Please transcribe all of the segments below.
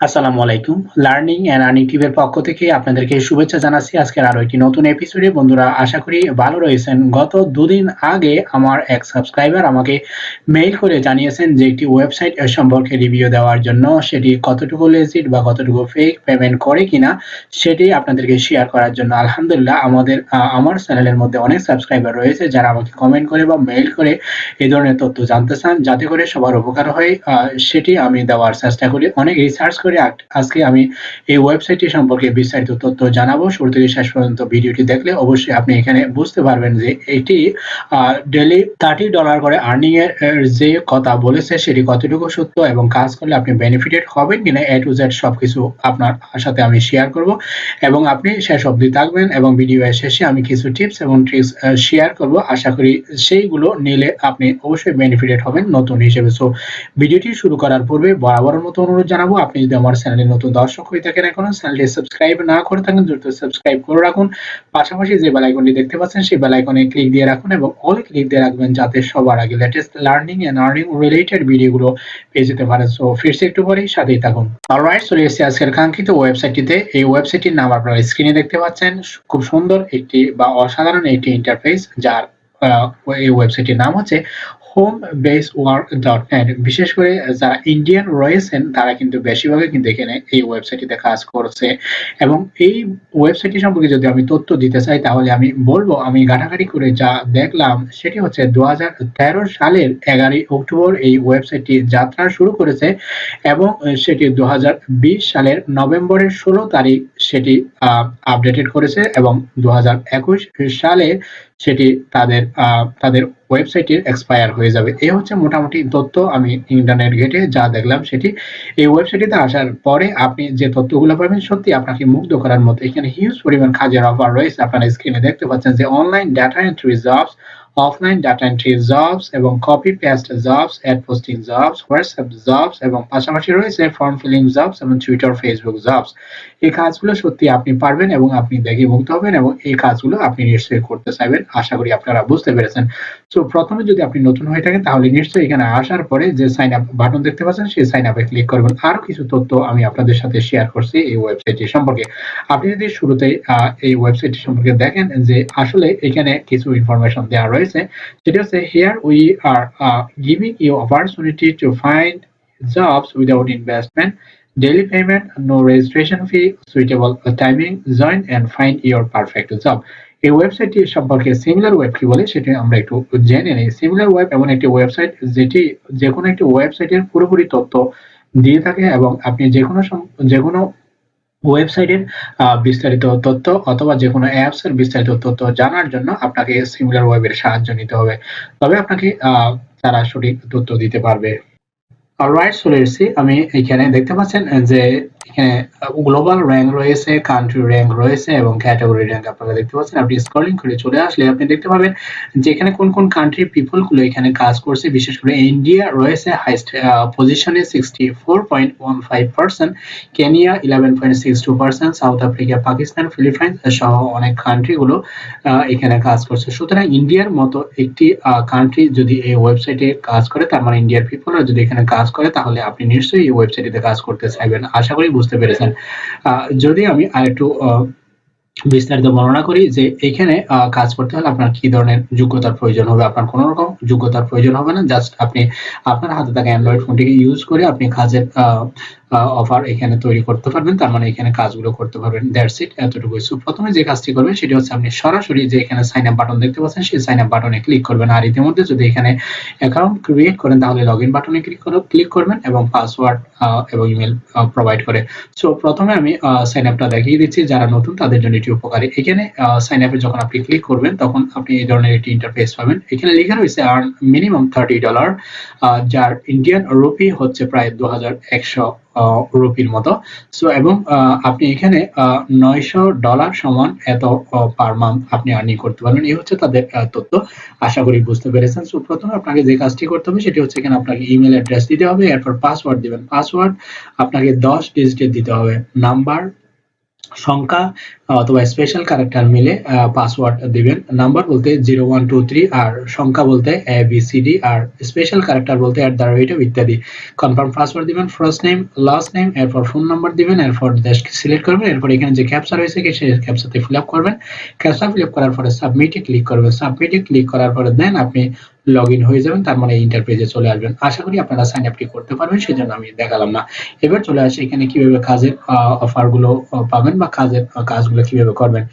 আসসালামু আলাইকুম। Learning and earning টিভির পক্ষ থেকে আপনাদেরকে শুভেচ্ছা জানাচ্ছি। আজকের আরও একটি নতুন এপিসোডে বন্ধুরা, আশা করি ভালো রয়েছেন। গত দুদিন আগে আমার এক সাবস্ক্রাইবার আমাকে মেইল করে জানিয়েছেন যে একটি ওয়েবসাইট সম্পর্কে রিভিউ দেওয়ার জন্য সেটি কতটুকু লেজিট বা কতটুকু ফেক পেমেন্ট করে কিনা সেটি আপনাদেরকে শেয়ার করার জন্য। আলহামদুলিল্লাহ, আমাদের আমার চ্যানেলের মধ্যে অনেক সাবস্ক্রাইবার রয়েছে যারা আমাকে কমেন্ট করে বা মেইল করে এই ধরনের তথ্য জানতে চান। যাতে করে সবার উপকার হয় সেটি আমি দেওয়ার চেষ্টা করি। অনেক রিসার্চ করে আজকে আমি এই ওয়েবসাইটটি সম্পর্কে বিস্তারিত তথ্য জানাব। শুরু থেকে শেষ পর্যন্ত ভিডিওটি দেখলে অবশ্যই আপনি এখানে বুঝতে পারবেন যে এটি ডেলি থার্টি ডলার করে আর্নিং এর যে কথা বলেছে সেটি কতটুকু সত্য এবং কাজ করলে আপনি বেনিফিটেড হবেন কিনা এ টু জেড সবকিছু আপনার সাথে আমি শেয়ার করব। এবং আপনি শেষ অবধি থাকবেন এবং ভিডিও শেষে আমি কিছু টিপস এবং ট্রিক্স শেয়ার করব। আশা করি সেইগুলো নিলে আপনি অবশ্যই বেনিফিটেড হবেন নতুন হিসেবে। সো ভিডিওটি শুরু করার পূর্বে বরাবরের মতো অনুরোধ জানাব। আপনি যদি আমার চ্যানেলে নতুন দর্শক হয়ে থাকেন এখনও চ্যানেলটি সাবস্ক্রাইব না করে থাকেন, দ্রুত সাবস্ক্রাইব করে রাখুন। পাশাপাশি যে বেল আইকনটি দেখতে পাচ্ছেন, সেই বেল আইকনে ক্লিক দিয়ে রাখুন এবং অল ক্লিক দিয়ে রাখবেন যাতে সবার আগে latest learning and earning related ভিডিওগুলো পেয়ে যেতে পারেন। সো ফিরছে একটু পরেই, সাথেই থাকুন। অলরাইট চলে এসেছি আজকের কাঙ্ক্ষিত ওয়েবসাইটটিতে এই ওয়েবসাইটটির নাম আপনারা স্ক্রিনে দেখতে পাচ্ছেন। খুব সুন্দর একটি বা অসাধারণ একটি ইন্টারফেস যার এই ওয়েবসাইটটির নাম হচ্ছে home base work dot net বিশেষ করে যারা ইন্ডিয়ান রয়েছেন তারা কিন্তু বেশিরভাগই কিন্তু এখানে এই ওয়েবসাইটটিতে কাজ করছে। এবং এই ওয়েবসাইটটি সম্পর্কে যদি আমি তথ্য দিতে চাই, তাহলে আমি বলব, আমি ঘাটাঘাটি করে যা দেখলাম, সেটি হচ্ছে দু হাজার তেরো সালের এগারোই অক্টোবর এই ওয়েবসাইটটি যাত্রা শুরু করেছে এবং সেটি দু হাজার বিশ সালের নভেম্বরের ষোলো তারিখ সেটি আপডেটেড করেছে এবং দু সালে সেটি তাদের তাদের ওয়েবসাইটের এক্সপায়ার হয়ে যাবে। এই হচ্ছে মোটামুটি তথ্য আমি ইন্টারনেট ঘেটে যা দেখলাম সেটি। এই ওয়েবসাইটটিতে আসার পরে আপনি যে তথ্যগুলো পাবেন সত্যি আপনাকে মুগ্ধ করার মতো। এখানে হিউজ পরিমাণ কাজের অফার রয়েছে। আপনারা স্ক্রিনে দেখতে পাচ্ছেন যে online data entry jobs offline data entry jobs এবং copy paste jobs ad posting jobs WhatsApp jobs এবং পাশাপাশি রয়েছে ফর্ম ফিলিং জবস এবং টুইটার ফেসবুক জবস এই কাজগুলো সত্যি আপনি পারবেন এবং আপনি দেখে মুক্ত হবেন এবং এই কাজগুলো আপনি নিশ্চয়ই করতে চাইবেন। আশা করি আপনারা বুঝতে পেরেছেন। তো প্রথমে যদি আপনি নতুন হয়ে থাকেন তাহলে নিশ্চয়ই এখানে আসার পরে যে সাইন আপ বাটন দেখতে পাচ্ছেন সেই সাইন আপে ক্লিক করবেন। আরও কিছু তথ্য আমি আপনাদের সাথে শেয়ার করছি এই ওয়েবসাইটটি সম্পর্কে। আপনি যদি শুরুতে এই ওয়েবসাইটটি সম্পর্কে দেখেন যে আসলে এখানে কিছু ইনফরমেশন দেওয়া রয়েছে। সেটা হচ্ছে here we are giving you opportunity to find jobs without investment, daily payment, no registration fee, suitable timing, join and find your perfect job. এই ওয়েবসাইটটি সম্পর্কে সিমিলার ওয়েব কি বলে সেটি আমরা একটু জেনে নিই। সিমিলার ওয়েব এমন একটি ওয়েবসাইট যেটি যে কোনো একটি ওয়েবসাইটের পুরোপুরি তথ্য দিয়ে থাকে এবং আপনি যে কোনো যে কোনো ওয়েবসাইটের বিস্তারিত তথ্য অথবা যে কোনো অ্যাপস এর বিস্তারিত তথ্য জানার জন্য আপনাকে সিমিলার ওয়েবের সাহায্য নিতে হবে। তবে আপনাকে তারা সঠিক তথ্য দিতে পারবে। অলরাইট চলে এসেছি আমি এখানে দেখতে পাচ্ছেন যে এখানে গ্লোবাল র্যাঙ্ক রয়েছে কান্ট্রি র্যাঙ্ক রয়েছে এবং ক্যাটাগরি র্যাঙ্ক আপনারা দেখতে পাচ্ছেন। আপনি স্ক্রলিং করে চলে আসলে আপনি দেখতে পাবেন যে এখানে কোন কোন কান্ট্রির পিপলগুলো এখানে কাজ করছে। বিশেষ করে ইন্ডিয়া রয়েছে হাইস্ট পজিশনে sixty four point one five percent Kenya eleven point six two percent South Africa Pakistan Philippines সহ অনেক কান্ট্রি গুলো এখানে কাজ করছে। সুতরাং ইন্ডিয়ার মতো একটি কান্ট্রি যদি এই ওয়েবসাইটে কাজ করে, তার মানে ইন্ডিয়ার পিপলরা যদি এখানে কাজ করে, তাহলে আপনি নিশ্চয়ই এই ওয়েবসাইটে কাজ করতে চাইবেন। আশা করি বুঝতে পেরেছেন। যদি আমি আরেকটু বিস্তারিত বর্ণনা করি যে এখানে কাজ করতে হলে আপনার কি ধরনের যোগ্যতার প্রয়োজন হবে? আপনার কোনো রকম যোগ্যতার প্রয়োজন হবে না। জাস্ট আপনি আপনার হাতে থাকা অ্যান্ড্রয়েড ফোনটিকে ইউজ করে আপনি কাজের অফার এখানে তৈরি করতে পারবেন, তার মানে এখানে কাজগুলো করতে পারবেন। দ্যাটস ইট এতটুকুই। সো প্রথমে যে কাজটি করবেন, সেটি হচ্ছে আপনি সরাসরি যে এখানে সাইন আপ বাটন দেখতে পাচ্ছেন, সেই সাইন আপ বাটনে ক্লিক করবেন। আর ইতিমধ্যে যদি এখানে অ্যাকাউন্ট ক্রিয়েট করেন, তাহলে লগ ইন বাটনে ক্লিক করে ক্লিক করবেন এবং পাসওয়ার্ড এবং ইমেল প্রোভাইড করে। সো প্রথমে আমি সাইন আপটা দেখিয়ে দিচ্ছি। যারা নতুন, তাদের জন্য এটি উপকারী। এখানে সাইন আপে যখন আপনি ক্লিক করবেন, তখন আপনি এই ধরনের একটি ইন্টারফেস পাবেন। এখানে লেখা রয়েছে আর্ন মিনিমাম থার্টি ডলার যার ইন্ডিয়ান রুপি হচ্ছে প্রায় দু হাজার একশো রুপির মতো। সো এবং আপনি এখানে নয়শো ডলার সমান এত পার মান্থ আপনি আর্নিং করতে পারবেন। এই হচ্ছে তাদের তথ্য। আশা করি বুঝতে পেরেছেন। সো প্রথমে আপনাকে যে কাজটি করতে হবে সেটি হচ্ছে এখানে আপনাকে ইমেল অ্যাড্রেস দিতে হবে। এরপর পাসওয়ার্ড দিবেন। পাসওয়ার্ড আপনাকে দশ ডিজিটের দিতে হবে। নাম্বার সংখ্যা অথবা স্পেশাল ক্যারেক্টার মিলে পাসওয়ার্ড দিবেন। নাম্বার বলতে জিরো ওয়ান টু থ্রি আর সংখ্যা বলতে এ বি সি ডি আর স্পেশাল ক্যারেক্টার বলতে অ্যাট দ্য রেট ইত্যাদি। কনফার্ম পাসওয়ার্ড দিবেন ফার্স্ট নেম লাস্ট নেম এরপর ফোন নাম্বার দিবেন, এরপর দেশ সিলেক্ট করবেন, এরপর এখানে যে ক্যাপচা রয়েছে, সেই ক্যাপচাতে ফিল আপ করবেন। ক্যাপচা ফিল আপ করার পরে সাবমিটে ক্লিক করবেন। সাবমিটে ক্লিক করার পরে দেন আপনি লগ ইন হয়ে যাবেন, তার মানে ইন্টারপেজে চলে আসবেন। আশা করি আপনারা সাইন আপটি করতে পারবেন, সেজন্য আমি দেখালাম না। এবার চলে আসি এখানে কীভাবে কাজের অফারগুলো পাবেন বা কাজের কাজগুলো কীভাবে করবেন।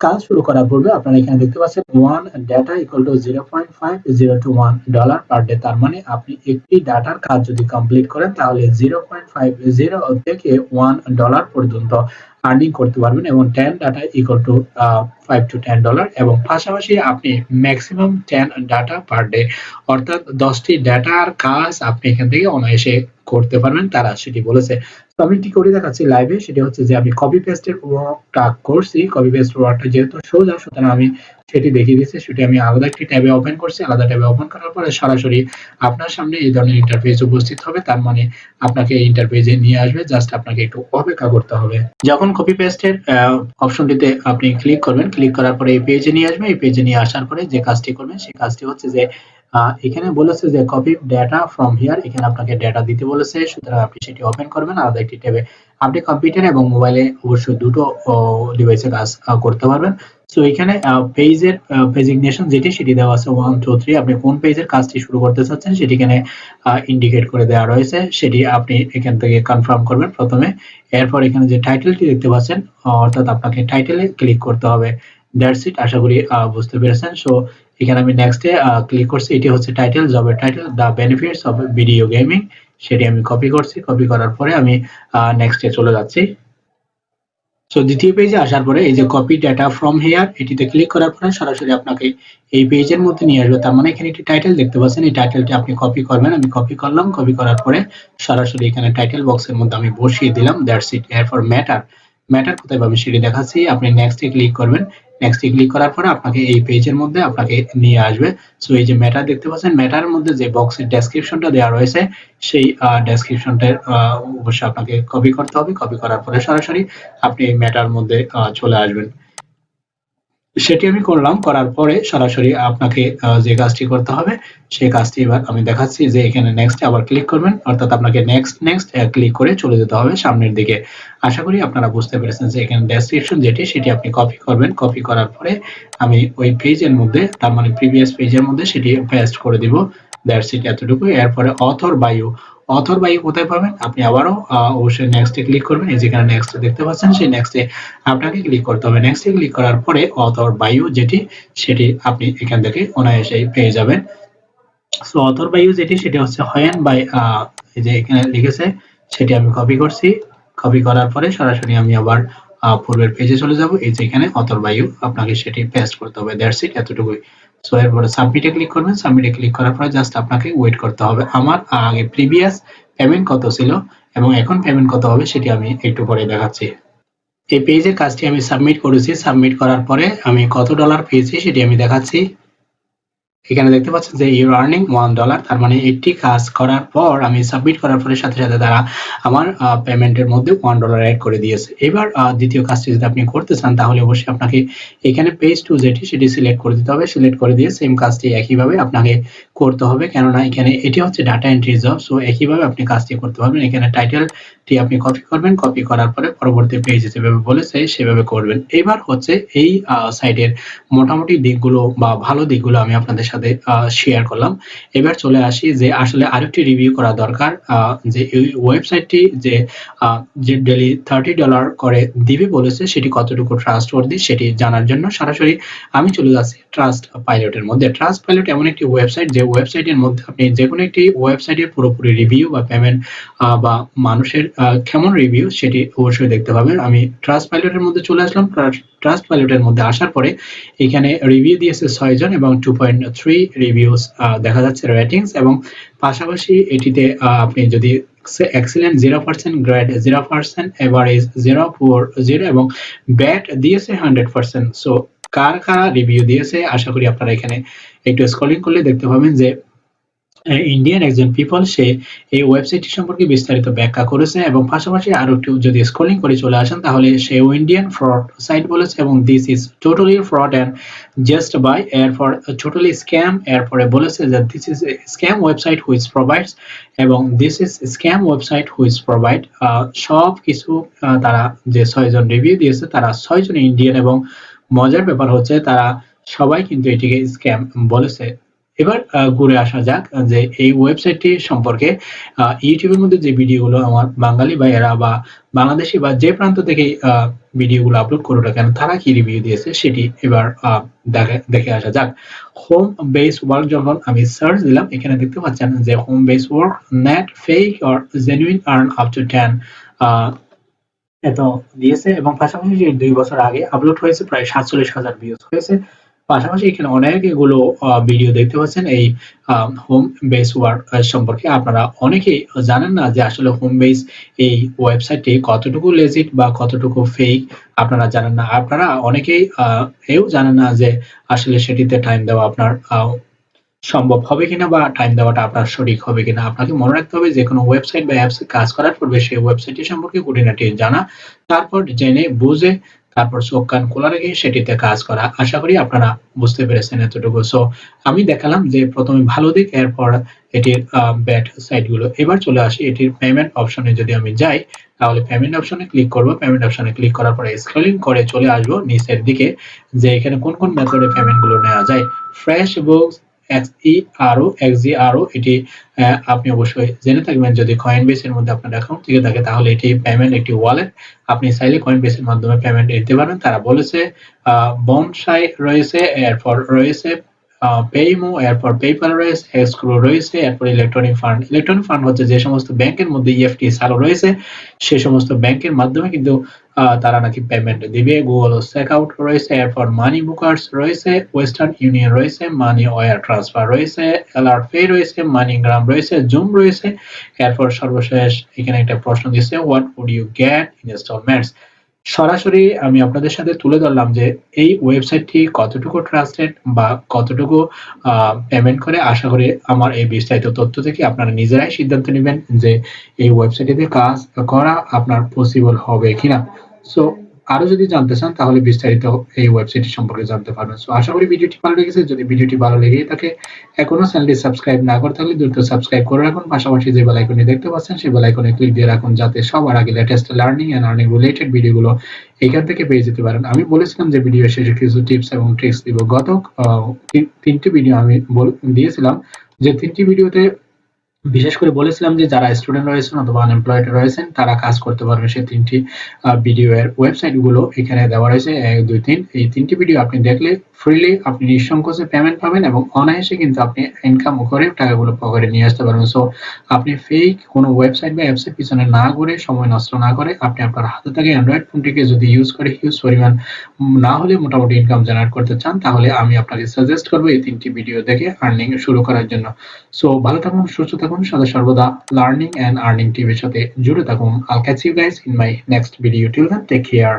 কাজ শুরু করার পূর্বে আপনারা এখানে দেখতে পাচ্ছেন one data equal to zero point five zero two one dollar per day তার মানে আপনি একটি ডাটার কাজ যদি কমপ্লিট করেন, তাহলে জিরো পয়েন্ট ফাইভ জিরো থেকে ওয়ান ডলার পর্যন্ত আর্নিং করতে পারবেন এবং ten data equal to five to ten dollar এবং পাশাপাশি আপনি maximum ten data per day অর্থাৎ দশটি ডাটার কাজ আপনি এখান থেকে অনায়াসে করতে পারবেন, তারা সেটি বলেছে। তো আমি কি করে দেখাচ্ছি লাইভে সেটি হচ্ছে যে আমি কপি পেস্টের ওয়ার্কটা করছি কপি পেস্ট ওয়ার্কটা যেহেতু সোজা, সুতরাং আমি সেটি দেখিয়ে দিচ্ছি, সেটি আমি আলাদা একটি ট্যাবে ওপেন করছি, আলাদা ট্যাবে ওপেন করার পরে সরাসরি আপনার সামনে এই ধরনের ইন্টারফেস উপস্থিত হবে, তার মানে আপনাকে এই ইন্টারফেসে নিয়ে আসবে জাস্ট আপনাকে একটু অপেক্ষা করতে হবে। যখন কপি পেস্টের অপশনটিতে আপনি ক্লিক করবেন ক্লিক করার পরে এই পেজে নিয়ে আসবে, এই পেজে নিয়ে আসার পরে যে কাজটি করবেন সেই কাজটি হচ্ছে যে এখানে বলেছে যে কপি ডেটা ফ্রম হিয়ার এখানে আপনাকে ডেটা দিতে বলেছে, সুতরাং আপনি সেটি ওপেন করবেন। আলাদা একটি ট্যাবে আপনি কম্পিউটার এবং মোবাইলে অবশ্যই দুটো ডিভাইসে কাজ করতে পারবেন। সো এখানে পেজের পেজিগনেশন যেটি, সেটি দেওয়া আছে ওয়ান টু থ্রি আপনি কোন পেজের কাজটি শুরু করতে চাচ্ছেন, সেটি এখানে ইন্ডিকেট করে দেওয়া রয়েছে। সেটি আপনি এখান থেকে কনফার্ম করবেন প্রথমে। এরপর এখানে যে টাইটেলটি দেখতে পাচ্ছেন, অর্থাৎ আপনাকে টাইটেলে ক্লিক করতে হবে। দ্যাটস ইট আশা করি বুঝতে পেরেছেন। সো এখানে আমি নেক্সটে ক্লিক করছি। এটি হচ্ছে টাইটেল জবের title the benefits of video gaming সেটি আমি কপি করছি। কপি করার পরে আমি নেক্সটে চলে যাচ্ছি। সো দ্বিতীয় পেজে আসার পরে এই যে কপি ডেটা ফ্রম হেয়ার এটিতে ক্লিক করার পরে সরাসরি আপনাকে এই পেজের মধ্যে নিয়ে আসবে। তার মানে এখানে একটি টাইটেল দেখতে পাচ্ছেন। এই টাইটেলটি আপনি কপি করবেন। আমি কপি করলাম। কপি করার পরে সরাসরি এখানে টাইটেল বক্সের মধ্যে আমি বসিয়ে দিলাম। That's it for matter matter কোথায় পাবেন সেটি দেখাচ্ছি। আপনি নেক্সটে ক্লিক করবেন। নেক্সট ক্লিক করার পরে আপনাকে এই পেজের মধ্যে আপনাকে নিয়ে আসবে। সো এই যে ম্যাটার দেখতে পাচ্ছেন ম্যাটারের মধ্যে যে বক্সের ডেসক্রিপশনটা দেওয়া রয়েছে, সেই ডেসক্রিপশনটার অবশ্যই আপনাকে কপি করতে হবে। কপি করার পরে সরাসরি আপনি ম্যাটার মধ্যে চলে আসবেন। সেটি আমি করলাম, করার পরে সরাসরি আপনাকে যে কাজটি করতে হবে সেই কাজটি এবার আমি দেখাচ্ছি যে এখানে নেক্সট আবার ক্লিক করবেন, অর্থাৎ আপনাকে নেক্সট নেক্সট ক্লিক করে চলে যেতে হবে সামনের দিকে। আশা করি আপনারা বুঝতে পেরেছেন যে এখানে ডেসক্রিপশন যেটি, সেটি আপনি কপি করবেন। কপি করার পরে আমি ওই পেজের মধ্যে, তার মানে প্রিভিয়াস পেজের মধ্যে সেটি পেস্ট করে দিব। দ্যাটস ইট এতটুকু এরপরে অথর বায়ু অথর বাই কোথায় পাবেন? আপনি আবারও অবশ্যই নেক্সটে ক্লিক করবেন। এই যেখানে নেক্সট দেখতে পাচ্ছেন, সেই নেক্সটে আপনাকে ক্লিক করতে হবে। নেক্সটে ক্লিক করার পরে অথর বায়ু যেটি, সেটি আপনি এখান থেকে অনায়াসে পেয়ে যাবেন। সো অথর বায়ু যেটি, সেটি হচ্ছে হয়েন বাই এই যে এখানে লিখেছে, সেটি আমি কপি করছি। কপি করার পরে সরাসরি আমি আবার পূর্বের পেজে চলে যাব। এই যে এখানে অথর বায়ু আপনাকে সেটি পেস্ট করতে হবে। দ্যাটস ইট এতটুকুই। সো এরপরে সাবমিটে ক্লিক করবেন সাবমিটে ক্লিক করার পরে জাস্ট আপনাকে ওয়েট করতে হবে। আমার আগে প্রিভিয়াস পেমেন্ট কত ছিল এবং এখন পেমেন্ট কত হবে সেটি আমি একটু পরে দেখাচ্ছি। এই পেজের কাজটি আমি সাবমিট করেছি। সাবমিট করার পরে আমি কত ডলার পেয়েছি সেটি আমি দেখাচ্ছি। এখানে দেখতে পাচ্ছেন যে ইউর আর্নিং ওয়ান ডলার তার মানে একটি কাজ করার পর আমি সাবমিট করার পরে সাথে সাথে তারা আমার পেমেন্টের মধ্যে ওয়ান ডলার অ্যাড করে দিয়েছে। এবার দ্বিতীয় কাজটি যদি আপনি করতে চান, তাহলে অবশ্যই আপনাকে এখানে পেজ টু যেটি, সেটি সিলেক্ট করে দিতে হবে। সিলেক্ট করে দিয়ে সেম কাজটি একইভাবে আপনাকে করতে হবে, কেননা এখানে এটি হচ্ছে ডাটা এন্ট্রি জব সো একইভাবে আপনি কাজটি করতে পারবেন। এখানে টাইটেলটি আপনি কপি করবেন কপি করার পরে পরবর্তী পেজে যেভাবে বলেছে সেভাবে করবেন। এবার হচ্ছে এই সাইটের মোটামুটি দিকগুলো বা ভালো দিকগুলো আমি আপনাদের সাথে শেয়ার করলাম। এবার চলে আসি যে আসলে আরেকটি রিভিউ করা দরকার যে এই ওয়েবসাইটটি যে যে ডেলি থার্টি ডলার করে দিবে বলেছে, সেটি কতটুকু ট্রাস্ট ওয়ার্দি সেটি জানার জন্য সরাসরি আমি চলে যাচ্ছি ট্রাস্ট পাইলটের মধ্যে। ট্রাস্ট পাইলট এমন একটি ওয়েবসাইট যে ওয়েবসাইটের মধ্যে আপনি যে কোনো একটি ওয়েবসাইটের পুরোপুরি রিভিউ বা পেমেন্ট বা মানুষের কেমন রিভিউ সেটি অবশ্যই দেখতে পাবেন। আমি ট্রাস্ট পাইলটের মধ্যে চলে আসলাম। ট্রাস্ট পাইলটের মধ্যে আসার পরে এখানে রিভিউ দিয়েছে ছয়জন এবং টু পয়েন্ট থ্রি রিভিউস দেখা যাচ্ছে রেটিংস এবং পাশাপাশি এটিতে আপনি যদি excellent zero percent grade zero percent average zero four zero এবং ব্যাট দিয়েছে হান্ড্রেড পার্সেন্ট সো কার কারা রিভিউ দিয়েছে, আশা করি আপনারা এখানে একটু স্ক্রলিং করলে দেখতে পাবেন যে ইন্ডিয়ান একজন পিপল সে এই ওয়েবসাইটটি সম্পর্কে বিস্তারিত ব্যাখ্যা করেছে এবং পাশাপাশি আরও একটু যদি স্ক্রলিং করে চলে আসেন, তাহলে সে ইন্ডিয়ান ফ্রড সাইট বলেছে এবং this is totally fraud and just bye এরপর টোটালি স্ক্যাম এরপরে বলেছে যে this is scam website which provides এবং this is scam website which provide সব কিছু তারা যে ছয়জন রিভিউ দিয়েছে, তারা ছয়জন ইন্ডিয়ান এবং মজার ব্যাপার হচ্ছে তারা সবাই কিন্তু এটিকে স্ক্যাম বলেছে। এবার ঘুরে আসা যাক যে এই ওয়েবসাইটটি সম্পর্কে ইউটিউবের মধ্যে যে ভিডিওগুলো আমার বাঙালি ভাইয়েরা বা বাংলাদেশি বা যে প্রান্ত থেকে ভিডিওগুলো আপলোড করুক না কেন তারা কি রিভিউ দিয়েছে সেটি এবার দেখে আসা যাক। হোম বেস ওয়ার্ক যখন আমি সার্চ দিলাম, এখানে দেখতে পাচ্ছেন যে home base work net fake or genuine earn up to ten দিয়েছে এবং পাশাপাশি দুই বছর আগে আপলোড হয়েছে প্রায় সাতচল্লিশ হাজার ভিউজ হয়েছে। পাশাপাশি এখানে অনেকগুলো ভিডিও দেখতে পাচ্ছেন। এই হোম বেস ওয়ার্ক সম্পর্কে আপনারা অনেকেই জানেন না যে আসলে হোম বেস এই ওয়েবসাইটটি কতটুকু লেজিট বা কতটুকু ফেক আপনারা জানেন না। আপনারা অনেকেই এও জানেন না যে আসলে সেটিতে টাইম দেওয়া আপনার সম্ভব হবে কিনা বা টাইম দেওয়াটা আপনার সঠিক হবে কিনা, আপনাকে মনে রাখতে হবে যে কোনো ওয়েবসাইট বা অ্যাপসে কাজ করার পূর্বে সেই ওয়েবসাইটটি সম্পর্কে খুঁটিনাটি জানা, তারপর জেনে বুঝে, তারপর চোখ কান খোলা রেখে সেটিতে কাজ করা। আশা করি আপনারা বুঝতে পেরেছেন এতটুকু। সো আমি দেখালাম যে প্রথমে ভালো দিক, এরপর এটির ব্যাড সাইডগুলো এবার চলে আসি এটির পেমেন্ট অপশনে যদি আমি যাই, তাহলে পেমেন্ট অপশনে ক্লিক করব। পেমেন্ট অপশনে ক্লিক করার পরে স্ক্রলিং করে চলে আসব নিচের দিকে, যে এখানে কোন কোন মেথডে পেমেন্টগুলো নেওয়া যায়। ফ্রেশ বুকস এক্সইআরও এক্সইআরও এটি আপনি অবশ্যই জেনে থাকবেন যদি কয়েন মধ্যে আপনার থেকে তাহলে এটি পেমেন্ট একটি ওয়ালেট আপনি চাইলে কয়েন মাধ্যমে পেমেন্ট দিতে পারেন তারা বলেছে বনসাই রয়েছে, এরপর রয়েছে পেইমো এরপর পেপার রয়েছে এক্সক্রো রয়েছে, এরপর ইলেকট্রনিক ফান্ড ইলেকট্রনিক ফান্ড হচ্ছে যে সমস্ত ব্যাংকের মধ্যে ইএফটি e চালু রয়েছে, সে সমস্ত ব্যাংকের মাধ্যমে কিন্তু তারা নাকি পেমেন্ট দিবে। গুগল চেকআউট রয়েছে, এরপর মানি বুকার্স রয়েছে ওয়েস্টার্ন ইউনিয়ন রয়েছে মানি ওয়ার ট্রান্সফার রয়েছে এলআর পে রয়েছে মানি গ্রাম রয়েছে জুম রয়েছে। এরপর সর্বশেষ এখানে একটা প্রশ্ন দিচ্ছে what would you get installments সরাসরি আমি আপনাদের সাথে তুলে ধরলাম যে এই ওয়েবসাইটটি কতটুকু ট্রাস্টেড বা কতটুকু পেমেন্ট করে, আশা করি আমার এই বিস্তারিত তথ্য থেকে আপনারা নিজেরাই সিদ্ধান্ত নেবেন যে এই ওয়েবসাইটটিতে কাজ করা আপনার পসিবল হবে কিনা। সো আরও যদি জানতে চান, তাহলে বিস্তারিত এই ওয়েবসাইটটি সম্পর্কে জানতে পারবেন। সো আশা করি ভিডিওটি ভালো লেগেছে। যদি ভিডিওটি ভালো লেগে থাকে, এখনও চ্যানেলটি সাবস্ক্রাইব না করে থাকলে দ্রুত সাবস্ক্রাইব করে রাখুন। পাশাপাশি যে বেল আইকনটি দেখতে পাচ্ছেন, সেই বেল আইকনে ক্লিক দিয়ে রাখুন, যাতে সবার আগে latest learning and earning related ভিডিওগুলো এখান থেকে পেয়ে যেতে পারেন। আমি বলেছিলাম যে ভিডিও শেষে কিছু টিপস এবং ট্রিক্স দিব। গত তিনটি ভিডিও আমি দিয়েছিলাম। যে তিনটি ভিডিওতে বিশেষ করে বলেছিলাম যে যারা স্টুডেন্ট রয়েছেন অথবা আনএমপ্লয়েড রয়েছেন, তারা কাজ করতে পারবে। সেই তিনটি ভিডিও এর ওয়েবসাইটগুলো এখানে দেওয়া রয়েছে। এক, দুই, তিন। এই তিনটি ভিডিও আপনি দেখলে ফ্রিলি আপনি নিঃসংকোচে পেমেন্ট পাবেন এবং অনায়াসে কিন্তু আপনি ইনকাম করে টাকাগুলো পকেটে নিয়ে আসতে পারবেন। সো আপনি ফেক কোনো ওয়েবসাইট বা অ্যাপসের পিছনে না ঘুরে সময় নষ্ট না করে আপনি আপনার হাতে থাকে অ্যান্ড্রয়েড ফোনটিকে যদি ইউজ করে হিউজ পরিমাণ না হলে মোটামুটি ইনকাম জেনারেট করতে চান, তাহলে আমি আপনাকে সাজেস্ট করব এই তিনটি ভিডিও দেখে আর্নিং শুরু করার জন্য। সো ভালো থাকুন, সুস্থ থাকুন সদা সর্বদা লার্নিং অ্যান্ড আর্নিং টিভির সাথে জুড়ে থাকুন। I'll catch you guys in my next video till then take care